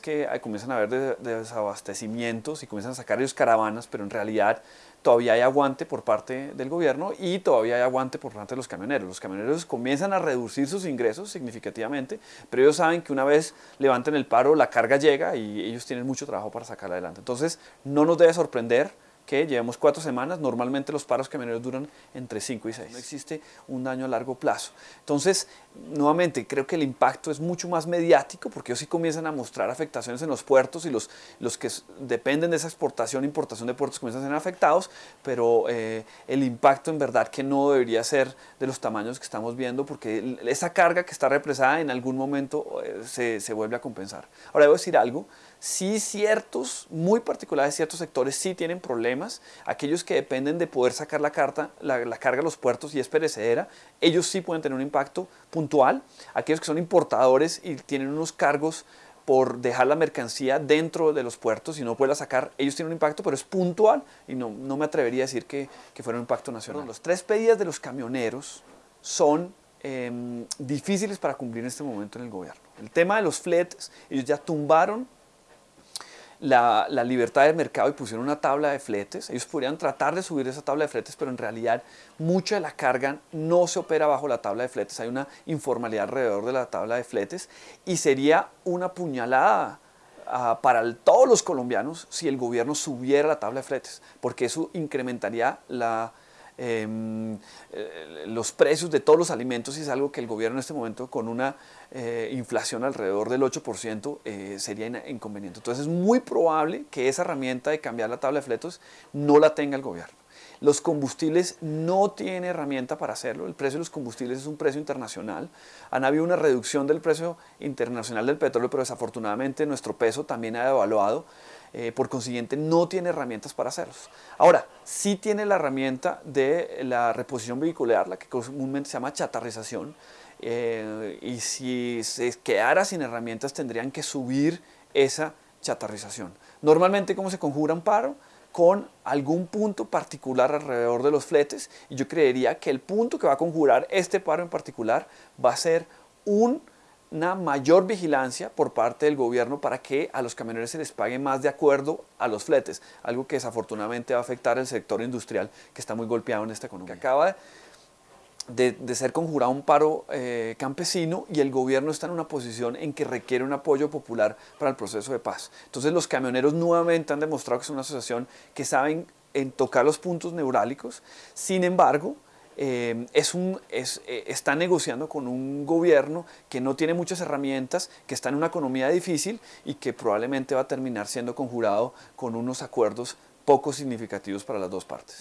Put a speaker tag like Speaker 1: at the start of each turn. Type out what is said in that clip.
Speaker 1: que comienzan a haber desabastecimientos y comienzan a sacar ellos caravanas, pero en realidad todavía hay aguante por parte del gobierno y todavía hay aguante por parte de los camioneros. Los camioneros comienzan a reducir sus ingresos significativamente, pero ellos saben que una vez levanten el paro, la carga llega y ellos tienen mucho trabajo para sacarla adelante. Entonces, no nos debe sorprender que llevemos cuatro semanas, normalmente los paros camioneros duran entre cinco y seis. No existe un daño a largo plazo. Entonces, nuevamente, creo que el impacto es mucho más mediático porque ellos sí comienzan a mostrar afectaciones en los puertos y los, los que dependen de esa exportación e importación de puertos comienzan a ser afectados, pero eh, el impacto en verdad que no debería ser de los tamaños que estamos viendo porque esa carga que está represada en algún momento eh, se, se vuelve a compensar. Ahora, debo decir algo, sí ciertos, muy particulares ciertos sectores sí tienen problemas, aquellos que dependen de poder sacar la, carta, la, carga a los puertos y es perecedera, ellos sí pueden tener un impacto puntual, aquellos que son importadores y tienen unos cargos por dejar la mercancía dentro de los puertos y no poderla sacar, ellos tienen un impacto, pero es puntual y no, no me atrevería a decir que, que fuera un impacto nacional. Los tres pedidos de los camioneros son em, difíciles para cumplir en este momento en el gobierno. El tema de los fletes, ellos ya tumbaron la, libertad de mercado y pusieron una tabla de fletes. Ellos podrían tratar de subir esa tabla de fletes, pero en realidad mucha de la carga no se opera bajo la tabla de fletes. Hay una informalidad alrededor de la tabla de fletes y sería una puñalada ah, para todos los colombianos si el gobierno subiera la tabla de fletes, porque eso incrementaría la, eh, los precios de todos los alimentos y es algo que el gobierno en este momento con una eh, inflación alrededor del 8% eh, sería inconveniente. Entonces es muy probable que esa herramienta de cambiar la tabla de fletos no la tenga el gobierno. Los combustibles no tienen herramienta para hacerlo. El precio de los combustibles es un precio internacional. Han habido una reducción del precio internacional del petróleo, pero desafortunadamente nuestro peso también ha devaluado. Eh, por consiguiente no tiene herramientas para hacerlos. Ahora, sí tiene la herramienta de la reposición vehicular, la que comúnmente se llama chatarrización, eh, y si se quedara sin herramientas tendrían que subir esa chatarrización. Normalmente, ¿cómo se conjura un paro? con algún punto particular alrededor de los fletes y yo creería que el punto que va a conjurar este paro en particular va a ser un una mayor vigilancia por parte del gobierno para que a los camioneros se les pague más de acuerdo a los fletes, algo que desafortunadamente va a afectar el sector industrial que está muy golpeado en esta economía. Acaba de, ser conjurado un paro eh, campesino y el gobierno está en una posición en que requiere un apoyo popular para el proceso de paz. Entonces los camioneros nuevamente han demostrado que es una asociación que saben en tocar los puntos neurálgicos, sin embargo, eh, es un, es, eh, está negociando con un gobierno que no tiene muchas herramientas, que está en una economía difícil y que probablemente va a terminar siendo conjurado con unos acuerdos poco significativos para las dos partes.